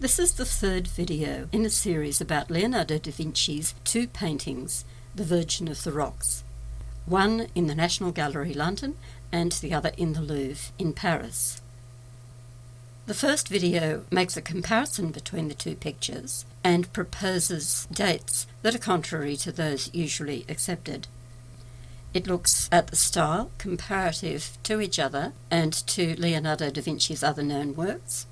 This is the third video in a series about Leonardo da Vinci's two paintings, The Virgin of the Rocks, one in the National Gallery London and the other in the Louvre in Paris. The first video makes a comparison between the two pictures and proposes dates that are contrary to those usually accepted. It looks at the style comparative to each other and to Leonardo da Vinci's other known works.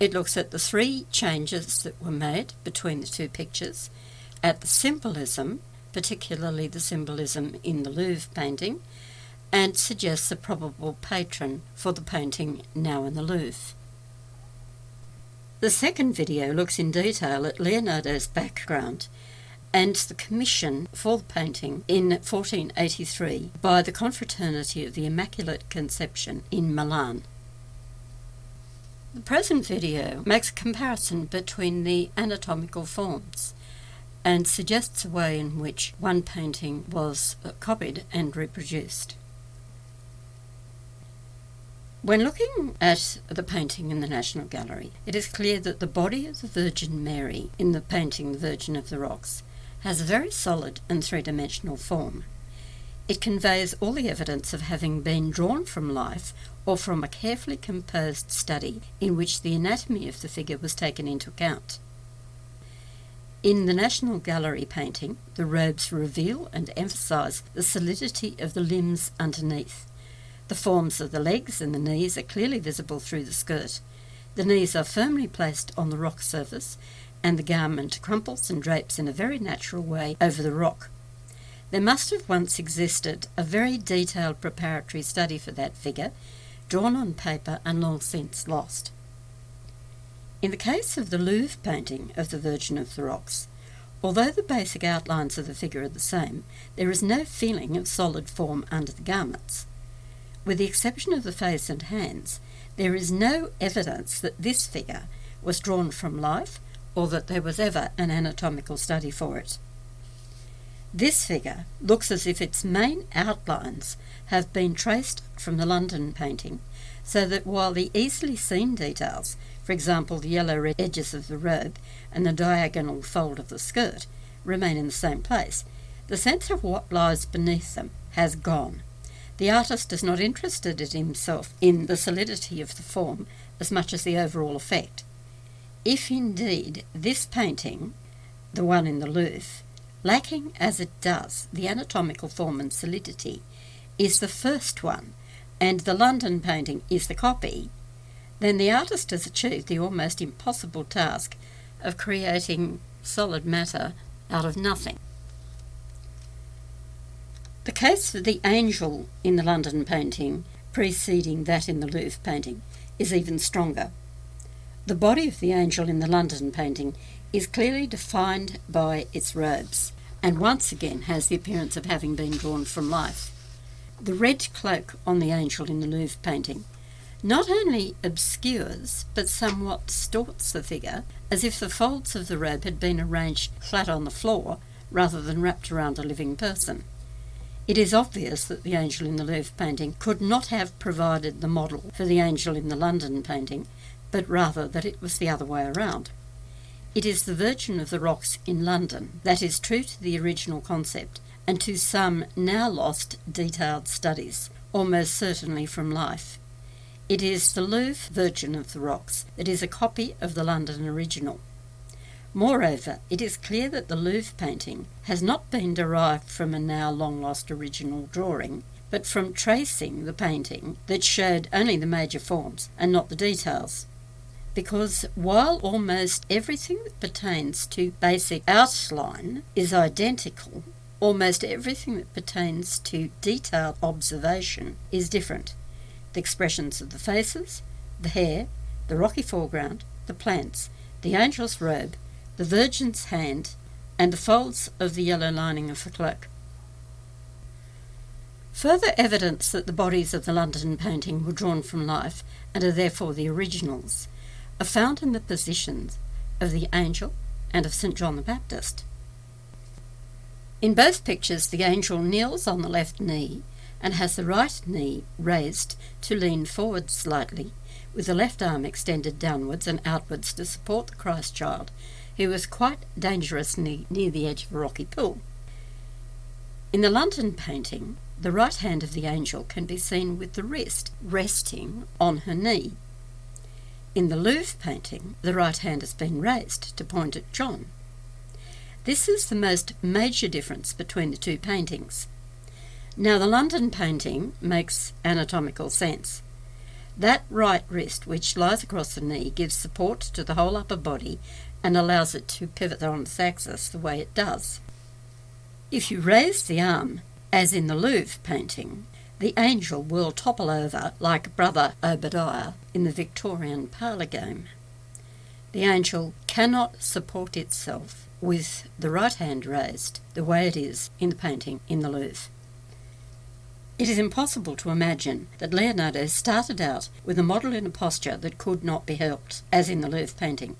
It looks at the three changes that were made between the two pictures, at the symbolism, particularly the symbolism in the Louvre painting, and suggests a probable patron for the painting now in the Louvre. The second video looks in detail at Leonardo's background and the commission for the painting in 1483 by the Confraternity of the Immaculate Conception in Milan. The present video makes a comparison between the anatomical forms and suggests a way in which one painting was copied and reproduced. When looking at the painting in the National Gallery, it is clear that the body of the Virgin Mary in the painting The Virgin of the Rocks has a very solid and three-dimensional form. It conveys all the evidence of having been drawn from life or from a carefully composed study in which the anatomy of the figure was taken into account. In the National Gallery painting, the robes reveal and emphasise the solidity of the limbs underneath. The forms of the legs and the knees are clearly visible through the skirt. The knees are firmly placed on the rock surface, and the garment crumples and drapes in a very natural way over the rock. There must have once existed a very detailed preparatory study for that figure, drawn on paper and long since lost. In the case of the Louvre painting of the Virgin of the Rocks, although the basic outlines of the figure are the same, there is no feeling of solid form under the garments. With the exception of the face and hands, there is no evidence that this figure was drawn from life or that there was ever an anatomical study for it. This figure looks as if its main outlines have been traced from the London painting, so that while the easily seen details, for example the yellow edges of the robe and the diagonal fold of the skirt, remain in the same place, the sense of what lies beneath them has gone. The artist is not interested in himself in the solidity of the form as much as the overall effect. If indeed this painting, the one in the Louvre, lacking as it does the anatomical form and solidity, is the first one, and the London painting is the copy, then the artist has achieved the almost impossible task of creating solid matter out of nothing. The case for the angel in the London painting, preceding that in the Louvre painting, is even stronger. The body of the angel in the London painting is clearly defined by its robes, and once again has the appearance of having been drawn from life. The red cloak on the angel in the Louvre painting not only obscures but somewhat distorts the figure, as if the folds of the robe had been arranged flat on the floor rather than wrapped around a living person. It is obvious that the angel in the Louvre painting could not have provided the model for the angel in the London painting, but rather that it was the other way around. It is the Virgin of the Rocks in London that is true to the original concept and to some now lost detailed studies, almost certainly from life. It is the Louvre Virgin of the Rocks that is a copy of the London original. Moreover, it is clear that the Louvre painting has not been derived from a now long lost original drawing, but from tracing the painting that showed only the major forms and not the details. Because while almost everything that pertains to basic outline is identical, almost everything that pertains to detailed observation is different. The expressions of the faces, the hair, the rocky foreground, the plants, the angel's robe, the Virgin's hand, and the folds of the yellow lining of the cloak. Further evidence that the bodies of the London painting were drawn from life and are therefore the originals are found in the positions of the angel and of St. John the Baptist. In both pictures, the angel kneels on the left knee and has the right knee raised to lean forward slightly, with the left arm extended downwards and outwards to support the Christ child, who was quite dangerously near the edge of a rocky pool. In the London painting, the right hand of the angel can be seen with the wrist resting on her knee. In the Louvre painting, the right hand has been raised to point at John. This is the most major difference between the two paintings. Now, the London painting makes anatomical sense. That right wrist, which lies across the knee, gives support to the whole upper body and allows it to pivot on its axis the way it does. If you raise the arm, as in the Louvre painting, the angel will topple over like Brother Obadiah in the Victorian parlour game. The angel cannot support itself with the right hand raised the way it is in the painting in the Louvre. It is impossible to imagine that Leonardo started out with a model in a posture that could not be helped, as in the Louvre painting.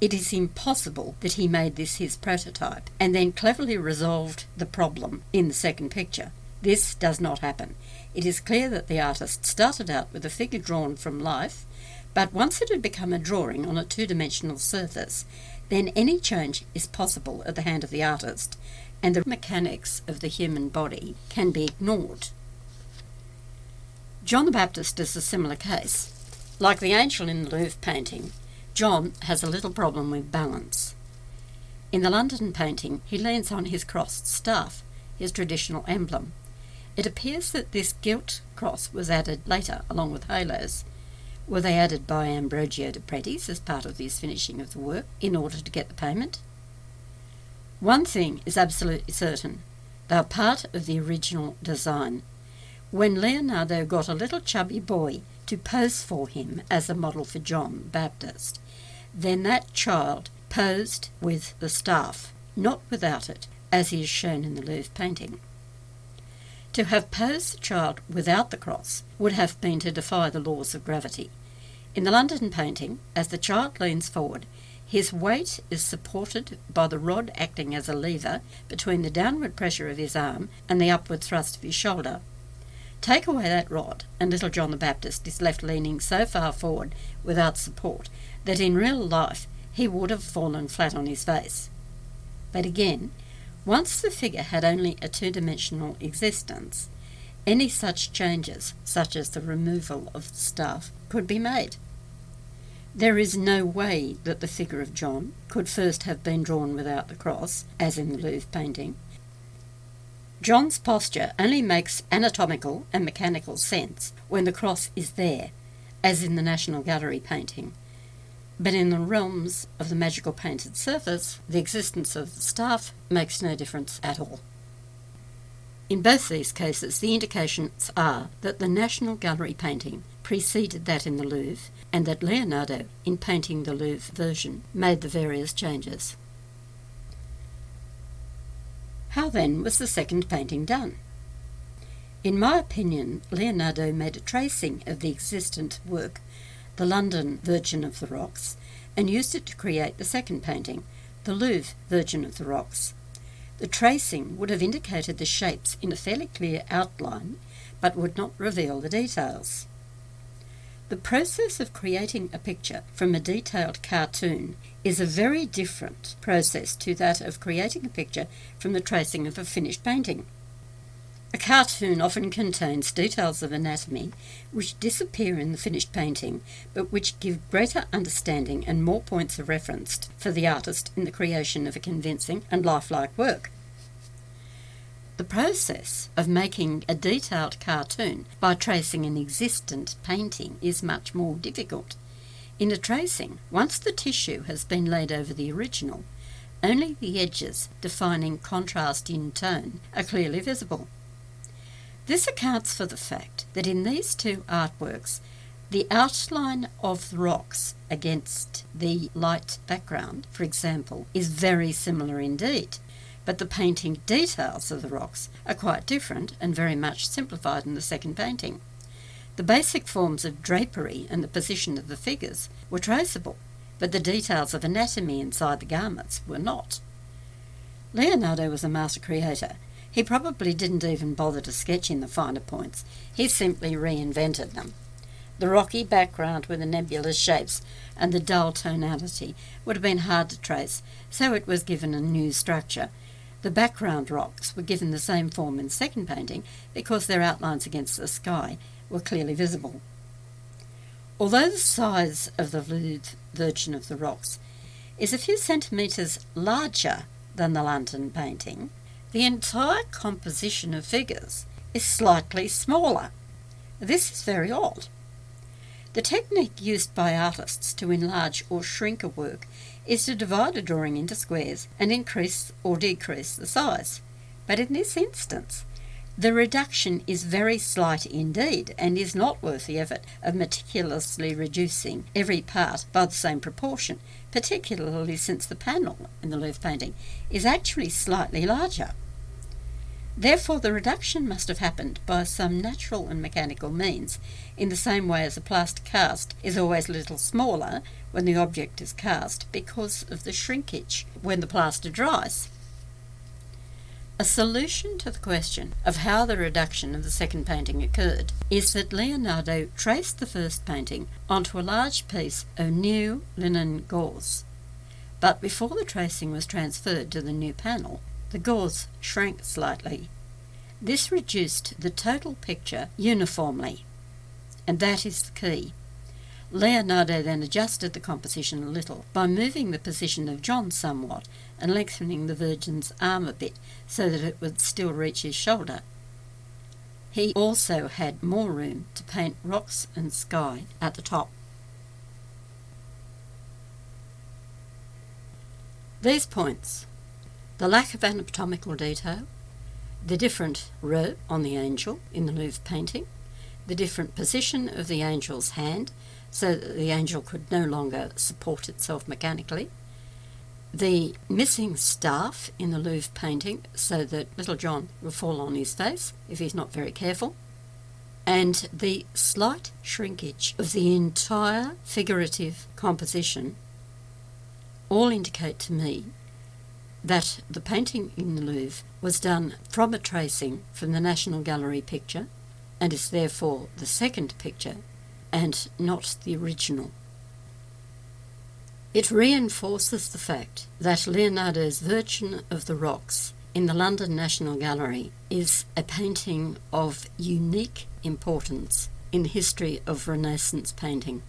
It is impossible that he made this his prototype and then cleverly resolved the problem in the second picture. This does not happen. It is clear that the artist started out with a figure drawn from life, but once it had become a drawing on a two dimensional surface, then any change is possible at the hand of the artist, and the mechanics of the human body can be ignored. John the Baptist is a similar case. Like the angel in the Louvre painting, John has a little problem with balance. In the London painting, he leans on his crossed staff, his traditional emblem. It appears that this gilt cross was added later along with halos. Were they added by Ambrogio de Predis as part of his finishing of the work in order to get the payment? One thing is absolutely certain they are part of the original design. When Leonardo got a little chubby boy to pose for him as a model for John Baptist, then that child posed with the staff, not without it, as he is shown in the Louvre painting. To have posed the child without the cross would have been to defy the laws of gravity. In the London painting, as the child leans forward, his weight is supported by the rod acting as a lever between the downward pressure of his arm and the upward thrust of his shoulder. Take away that rod, and little John the Baptist is left leaning so far forward without support that in real life he would have fallen flat on his face. But again, once the figure had only a two dimensional existence, any such changes, such as the removal of the staff, could be made. There is no way that the figure of John could first have been drawn without the cross, as in the Louvre painting. John's posture only makes anatomical and mechanical sense when the cross is there, as in the National Gallery painting, but in the realms of the magical painted surface, the existence of the staff makes no difference at all. In both these cases, the indications are that the National Gallery painting preceded that in the Louvre, and that Leonardo, in painting the Louvre version, made the various changes. How then was the second painting done? In my opinion, Leonardo made a tracing of the existent work the London Virgin of the Rocks, and used it to create the second painting, the Louvre Virgin of the Rocks. The tracing would have indicated the shapes in a fairly clear outline, but would not reveal the details. The process of creating a picture from a detailed cartoon is a very different process to that of creating a picture from the tracing of a finished painting. A cartoon often contains details of anatomy which disappear in the finished painting, but which give greater understanding and more points of reference for the artist in the creation of a convincing and lifelike work. The process of making a detailed cartoon by tracing an existent painting is much more difficult. In a tracing, once the tissue has been laid over the original, only the edges defining contrast in tone are clearly visible. This accounts for the fact that in these two artworks, the outline of the rocks against the light background, for example, is very similar indeed, but the painting details of the rocks are quite different and very much simplified in the second painting. The basic forms of drapery and the position of the figures were traceable, but the details of anatomy inside the garments were not. Leonardo was a master creator he probably didn't even bother to sketch in the finer points, he simply reinvented them. The rocky background with the nebulous shapes and the dull tonality would have been hard to trace, so it was given a new structure. The background rocks were given the same form in the second painting because their outlines against the sky were clearly visible. Although the size of the Louvre Virgin of the Rocks is a few centimetres larger than the London painting, the entire composition of figures is slightly smaller. This is very odd. The technique used by artists to enlarge or shrink a work is to divide a drawing into squares and increase or decrease the size. But in this instance, the reduction is very slight indeed and is not worth the effort of meticulously reducing every part by the same proportion, particularly since the panel in the Louvre painting is actually slightly larger. Therefore, the reduction must have happened by some natural and mechanical means, in the same way as a plaster cast is always a little smaller when the object is cast because of the shrinkage when the plaster dries. A solution to the question of how the reduction of the second painting occurred is that Leonardo traced the first painting onto a large piece of new linen gauze. But before the tracing was transferred to the new panel, the gauze shrank slightly. This reduced the total picture uniformly, and that is the key. Leonardo then adjusted the composition a little by moving the position of John somewhat and lengthening the Virgin's arm a bit so that it would still reach his shoulder. He also had more room to paint rocks and sky at the top. These points the lack of anatomical detail, the different robe on the angel in the Louvre painting, the different position of the angel's hand so that the angel could no longer support itself mechanically, the missing staff in the Louvre painting so that little John will fall on his face if he's not very careful, and the slight shrinkage of the entire figurative composition all indicate to me that the painting in the Louvre was done from a tracing from the National Gallery picture and is therefore the second picture and not the original. It reinforces the fact that Leonardo's Virgin of the Rocks in the London National Gallery is a painting of unique importance in the history of Renaissance painting.